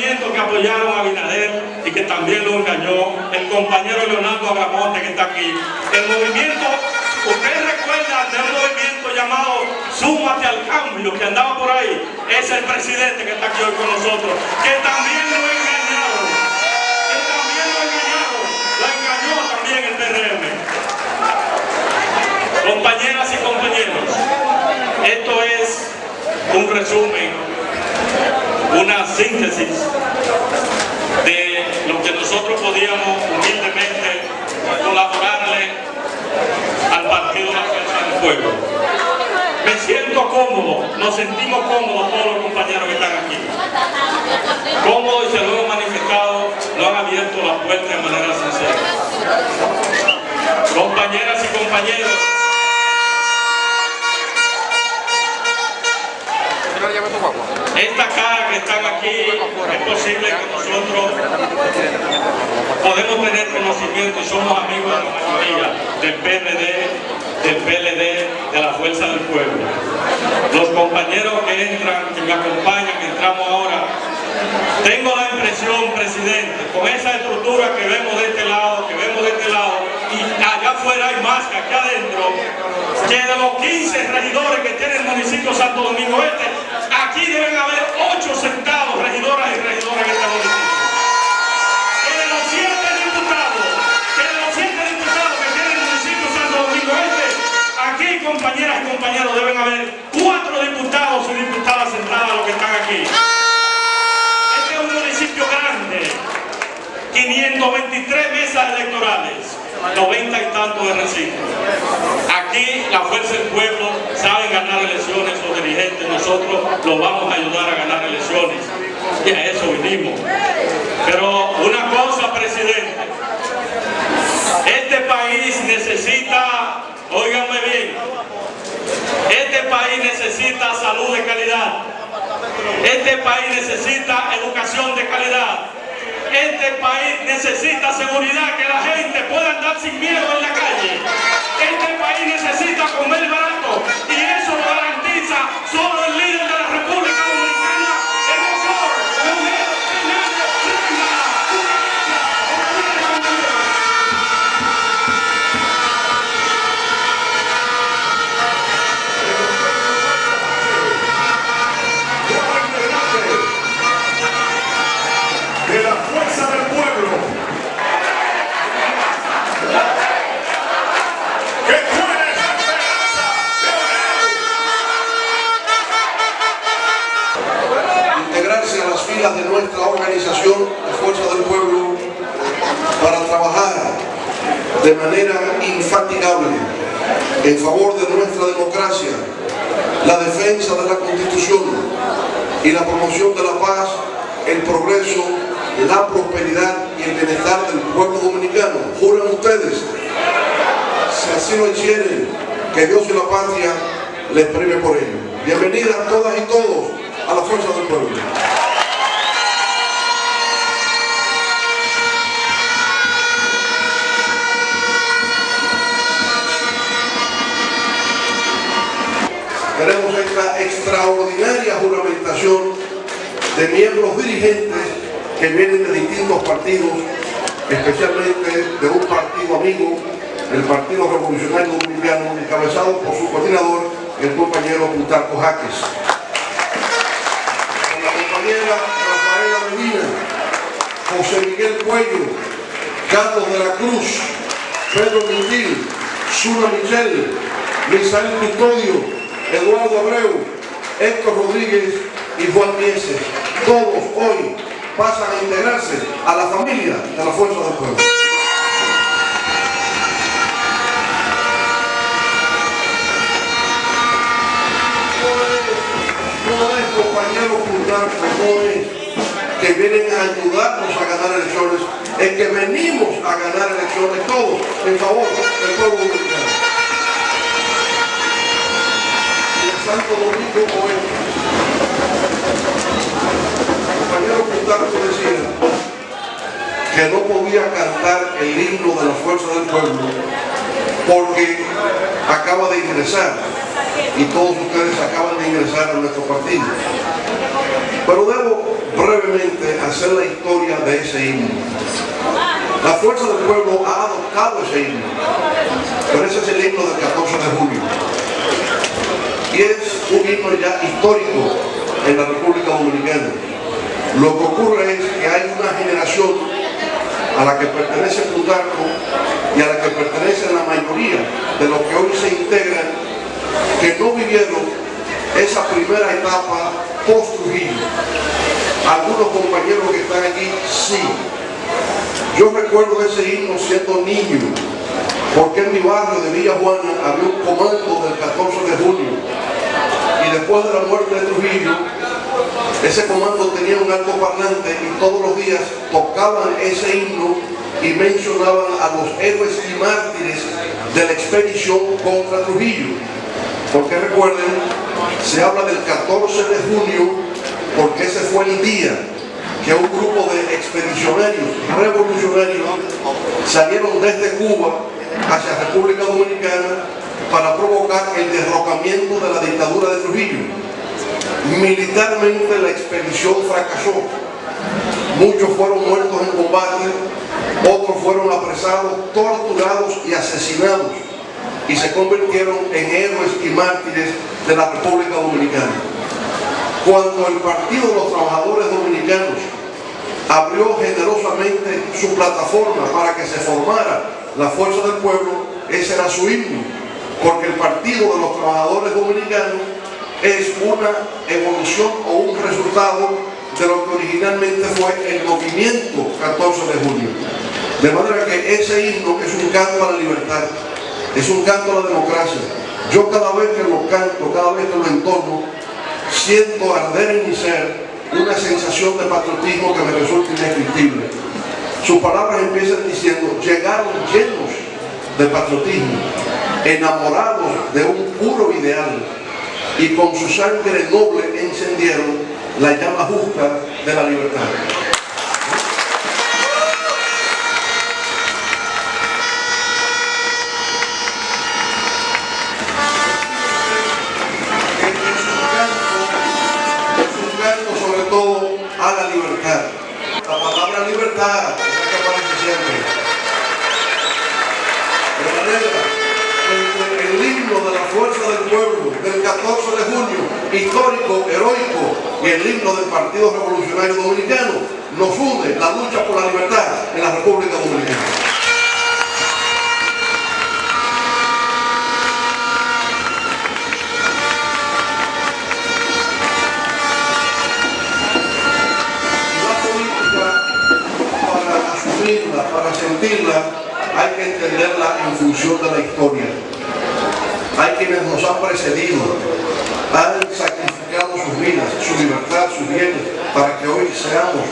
que apoyaron a Binader y que también lo engañó, el compañero Leonardo Agramonte que está aquí. El movimiento, ustedes recuerdan de un movimiento llamado Súmate al Cambio que andaba por ahí, es el presidente que está aquí hoy con nosotros, que también lo engañaron, que también lo engañaron, lo engañó también el PRM. Compañeras y compañeros, esto es un resumen, una síntesis de lo que nosotros podíamos humildemente colaborarle al Partido Nacional del Pueblo. Me siento cómodo, nos sentimos cómodos todos los compañeros que están aquí. Cómodos y se lo hemos manifestado, lo han abierto la puerta de manera sincera. Compañeras y compañeros, Esta cara que están aquí, es posible que nosotros podemos tener conocimiento y somos amigos de la mayoría del PRD, del PLD, de la Fuerza del Pueblo. Los compañeros que entran, que me acompañan, que entramos ahora, tengo la impresión, presidente, con esa estructura que vemos de este lado, que vemos de este lado, y allá afuera hay más que aquí adentro, que de los 15 regidores que tiene el municipio Santo Domingo Este, electorales, 90 y tantos de recinto. Aquí la fuerza del pueblo sabe ganar elecciones, los dirigentes, nosotros los vamos a ayudar a ganar elecciones. Y a eso vinimos. Pero una cosa, presidente, este país necesita, óiganme bien, este país necesita salud de calidad. Este país necesita educación de calidad. Este país necesita seguridad, que la gente pueda andar sin miedo en la calle. De nuestra organización, la Fuerza del Pueblo, para trabajar de manera infatigable en favor de nuestra democracia, la defensa de la Constitución y la promoción de la paz, el progreso, la prosperidad y el bienestar del pueblo dominicano. Juran ustedes, si así lo hicieren, que Dios y la patria les premie por ello. Bienvenidas todas y todos a la fuerza del pueblo. Tenemos esta extraordinaria juramentación de miembros dirigentes que vienen de distintos partidos, especialmente de un partido amigo, el Partido Revolucionario Dominicano, encabezado por su coordinador, el compañero Plutarco Jaques. Con la compañera Rafaela Medina, José Miguel Cuello, Carlos de la Cruz, Pedro Quintil, Suna Michel, Misael Custodio, Eduardo Abreu, Héctor Rodríguez y Juan Mieses. Todos hoy pasan a integrarse a la familia de la Fuerza del Pueblo. No es, compañero Plutarco, no es que vienen a ayudarnos a ganar elecciones, es que venimos a ganar elecciones todos en favor del pueblo dominicano. Y el Santo Domingo Oeste, el compañero Plutarco decía que no podía cantar el himno de la fuerza del pueblo porque acaba de ingresar y todos ustedes acaban de ingresar a nuestro partido. Pero debo brevemente hacer la historia de ese himno. La Fuerza del Pueblo ha adoptado ese himno, pero ese es el himno del 14 de julio. Y es un himno ya histórico en la República Dominicana. Lo que ocurre es que hay una generación a la que pertenece Plutarco y a la que pertenece la mayoría de los que hoy se integran, que no vivieron esa primera etapa post-Trujillo. Algunos compañeros que están aquí, sí. Yo recuerdo ese himno siendo niño, porque en mi barrio de Villa Juana había un comando del 14 de junio después de la muerte de Trujillo ese comando tenía un alto parlante y todos los días tocaban ese himno y mencionaban a los héroes y mártires de la expedición contra Trujillo. Porque recuerden, se habla del 14 de junio porque ese fue el día que un grupo de expedicionarios revolucionarios salieron desde Cuba hacia República Dominicana para provocar el derrocamiento de la dictadura de Trujillo. Militarmente la expedición fracasó. Muchos fueron muertos en combate, otros fueron apresados, torturados y asesinados y se convirtieron en héroes y mártires de la República Dominicana. Cuando el Partido de los Trabajadores Dominicanos abrió generosamente su plataforma para que se formara la Fuerza del Pueblo, ese era su himno, porque el Partido de los Trabajadores Dominicanos es una evolución o un resultado de lo que originalmente fue el movimiento 14 de junio. De manera que ese himno es un canto a la libertad, es un canto a la democracia. Yo cada vez que lo canto, cada vez que lo entono, siento arder en mi ser una sensación de patriotismo que me resulta indescriptible. Sus palabras empiezan diciendo, llegaron llenos de patriotismo, enamorados de un puro ideal, y con su sangre noble encendieron la llama justa de la libertad. Himno de la fuerza del pueblo del 14 de junio, histórico, heroico, y el himno del Partido Revolucionario Dominicano, nos une la lucha por la libertad en la República Dominicana. Para sentirla, hay que entenderla en función de la historia. Hay quienes nos han precedido, han sacrificado sus vidas, su libertad, sus bienes, para que hoy seamos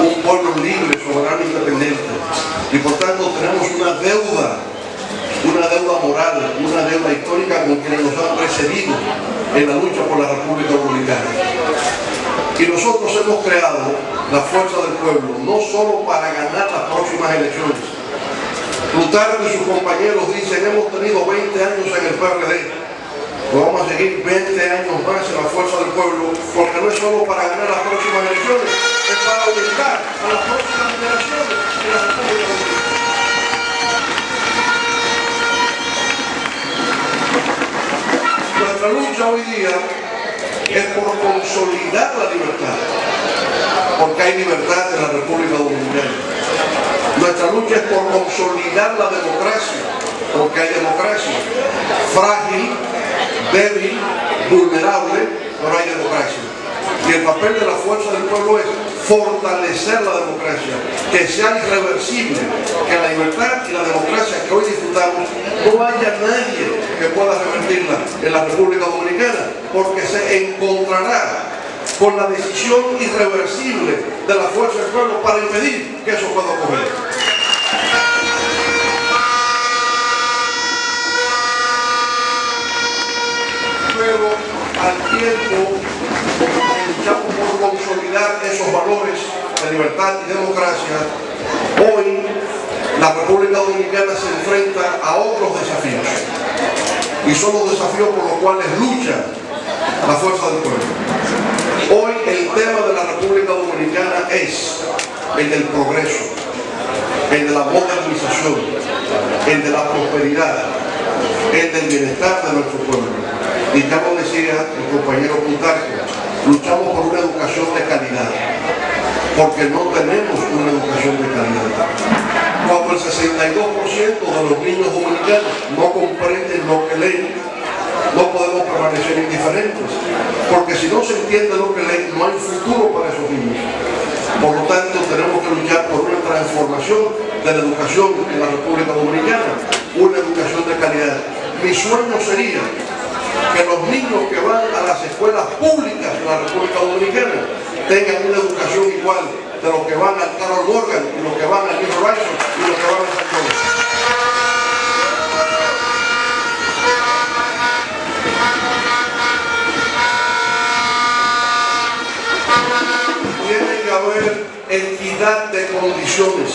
un pueblo libre, soberano e independiente. Y por tanto tenemos una deuda, una deuda moral, una deuda histórica con quienes nos han precedido en la lucha por la República Dominicana. Y nosotros hemos creado la fuerza del pueblo, no solo para ganar las próximas elecciones, Plutarco y sus compañeros dicen, hemos tenido 20 años en el PRD, pues vamos a seguir 20 años más en la fuerza del pueblo, porque no es solo para ganar las próximas elecciones, es para orientar a las próximas generaciones de la República Dominicana. Nuestra lucha hoy día es por consolidar la libertad, porque hay libertad en la República Dominicana. Nuestra lucha es por consolidar la democracia, porque hay democracia. Frágil, débil, vulnerable, pero hay democracia. Y el papel de la fuerza del pueblo es fortalecer la democracia, que sea irreversible, que la libertad y la democracia que hoy disfrutamos no haya nadie que pueda revertirla en la República Dominicana, porque se encontrará con la decisión irreversible de la fuerza del pueblo para impedir que eso pueda ocurrir. Pero al tiempo que luchamos por consolidar esos valores de libertad y democracia, hoy la República Dominicana se enfrenta a otros desafíos. Y son los desafíos por los cuales lucha la fuerza del pueblo. Hoy el tema de la República Dominicana es el del progreso, el de la modernización, el de la prosperidad, el del bienestar de nuestro pueblo. Y ya lo decía el compañero Plutarco, luchamos por una educación de calidad, porque no tenemos una educación de calidad. Cuando el 62% de los niños dominicanos no comprenden lo que leen, no podemos permanecer indiferentes, porque si no se entiende lo que leen, no hay futuro para esos niños. Por lo tanto, tenemos que luchar por una transformación de la educación en la República Dominicana, una educación de calidad. Mi sueño sería que los niños que van a las escuelas públicas de la República Dominicana tengan una educación igual de los que van al Carol Morgan y los que van al New Horizon y los que van a San que haber equidad de condiciones,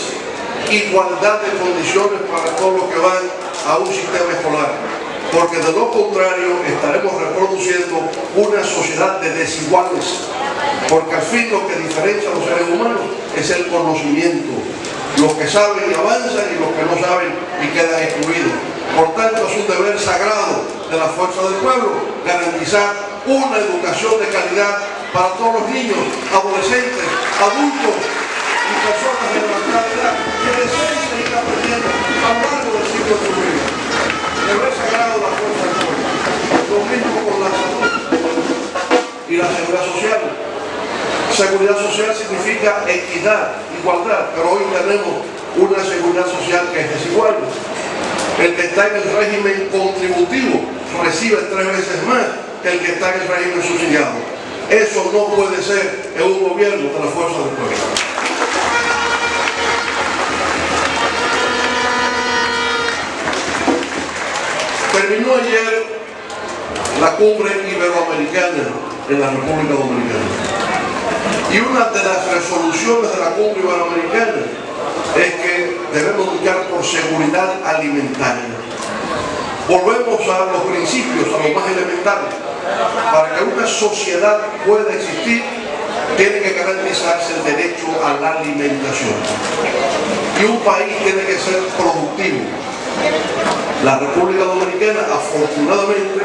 igualdad de condiciones para todos los que van a un sistema escolar porque de lo contrario estaremos reproduciendo una sociedad de desiguales, porque al fin lo que diferencia a los seres humanos es el conocimiento, los que saben y avanzan y los que no saben y quedan excluidos. Por tanto, es un deber sagrado de la fuerza del pueblo garantizar una educación de calidad para todos los niños, adolescentes, adultos y personas de avanzada edad que deseen seguir aprendiendo a lo largo del ciclo de su vida deber sagrado de la fuerza del pueblo. Lo mismo con la salud y la seguridad social. Seguridad social significa equidad, igualdad, pero hoy tenemos una seguridad social que es desigual. El que está en el régimen contributivo recibe tres veces más que el que está en el régimen subsidiado. Eso no puede ser en un gobierno de la fuerza del pueblo. Terminó ayer la cumbre iberoamericana en la República Dominicana. Y una de las resoluciones de la cumbre iberoamericana es que debemos luchar por seguridad alimentaria. Volvemos a los principios, a lo más elemental. Para que una sociedad pueda existir, tiene que garantizarse el derecho a la alimentación. Y un país tiene que ser productivo. La República Dominicana, afortunadamente,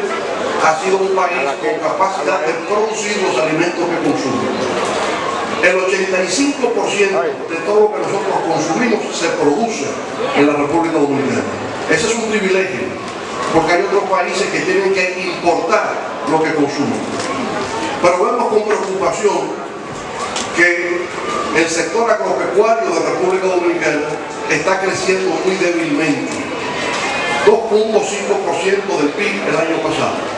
ha sido un país con capacidad de producir los alimentos que consume. El 85% de todo lo que nosotros consumimos se produce en la República Dominicana. Ese es un privilegio, porque hay otros países que tienen que importar lo que consumen. Pero vemos con preocupación que el sector agropecuario de la República Dominicana está creciendo muy débilmente. 2.5% del PIB el año pasado.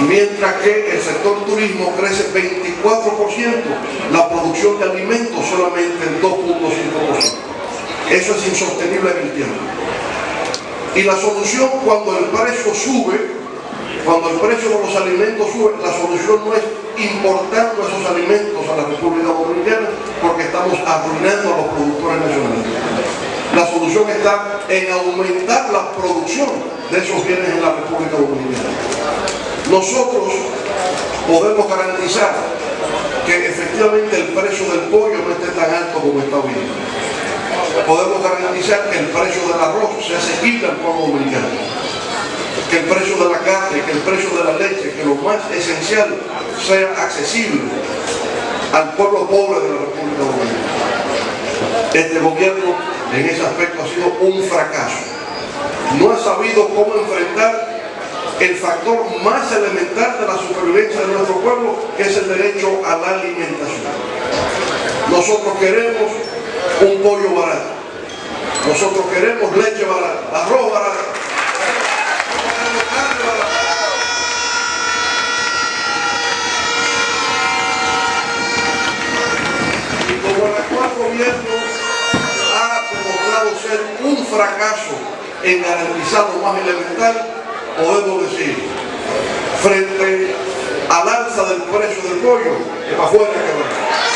Mientras que el sector turismo crece 24%, la producción de alimentos solamente en 2.5%. Eso es insostenible en el tiempo. Y la solución cuando el precio sube, cuando el precio de los alimentos sube, la solución no es importando esos alimentos a la República Dominicana porque estamos arruinando a los productores nacionales. La solución está en aumentar la producción de esos bienes en la República Dominicana. Nosotros podemos garantizar que efectivamente el precio del pollo no esté tan alto como está hoy. Podemos garantizar que el precio del arroz sea asequible al pueblo dominicano. Que el precio de la carne, que el precio de la leche, que lo más esencial sea accesible al pueblo pobre de la República Dominicana. Este gobierno en ese aspecto ha sido un fracaso. No ha sabido cómo enfrentar el factor más elemental de la supervivencia de nuestro pueblo, es el derecho a la alimentación. Nosotros queremos un pollo barato. Nosotros queremos leche barata, arroz barato. ha demostrado ser un fracaso en garantizar lo más elemental, podemos decir, frente al alza del precio del pollo, para afuera que.